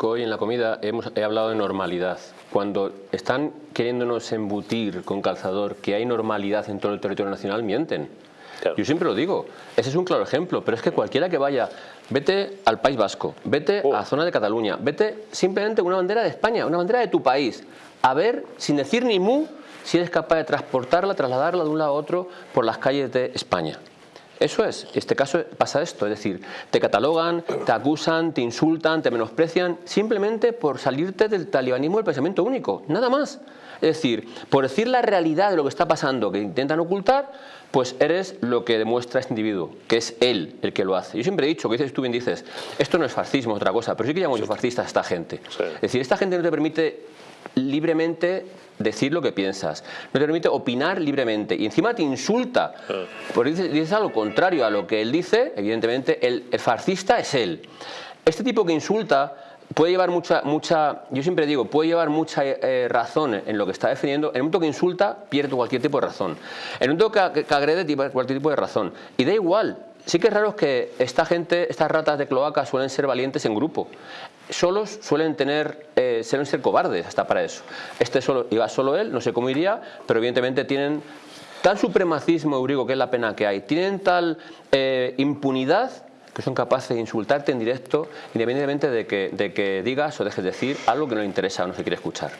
Hoy en la comida hemos, he hablado de normalidad. Cuando están queriéndonos embutir con calzador que hay normalidad en todo el territorio nacional, mienten. Claro. Yo siempre lo digo, ese es un claro ejemplo, pero es que cualquiera que vaya, vete al País Vasco, vete Oh. a la zona de Cataluña, vete simplemente una bandera de España, una bandera de tu país, a ver, sin decir ni mu, si eres capaz de transportarla, trasladarla de un lado a otro por las calles de España. Eso es, en este caso pasa esto, es decir, te catalogan, te acusan, te insultan, te menosprecian, simplemente por salirte del talibanismo del pensamiento único, nada más. Es decir, por decir la realidad de lo que está pasando, que intentan ocultar, pues eres lo que demuestra este individuo, que es él el que lo hace. Yo siempre he dicho, que dices tú bien dices, esto no es fascismo, es otra cosa, pero sí que llamo yo fascista a esta gente. Sí. Es decir, esta gente no te permite libremente decir lo que piensas, no te permite opinar libremente y encima te insulta, porque dices, dices algo contrario a lo que él dice, evidentemente el, el fascista es él. Este tipo que insulta puede llevar mucha, mucha yo siempre digo, puede llevar mucha eh, razón en lo que está defendiendo, en el momento que insulta pierde cualquier tipo de razón, en el momento que, agrede tiene cualquier tipo de razón, y da igual, Sí que es raro que esta gente, estas ratas de cloaca suelen ser valientes en grupo. Solos suelen tener, eh, suelen ser cobardes hasta para eso. Este solo, iba solo él, no sé cómo iría, pero evidentemente tienen tal supremacismo eurico, que es la pena que hay, tienen tal eh, impunidad que son capaces de insultarte en directo, independientemente de que, de que digas o dejes de decir algo que no le interesa o no se quiere escuchar.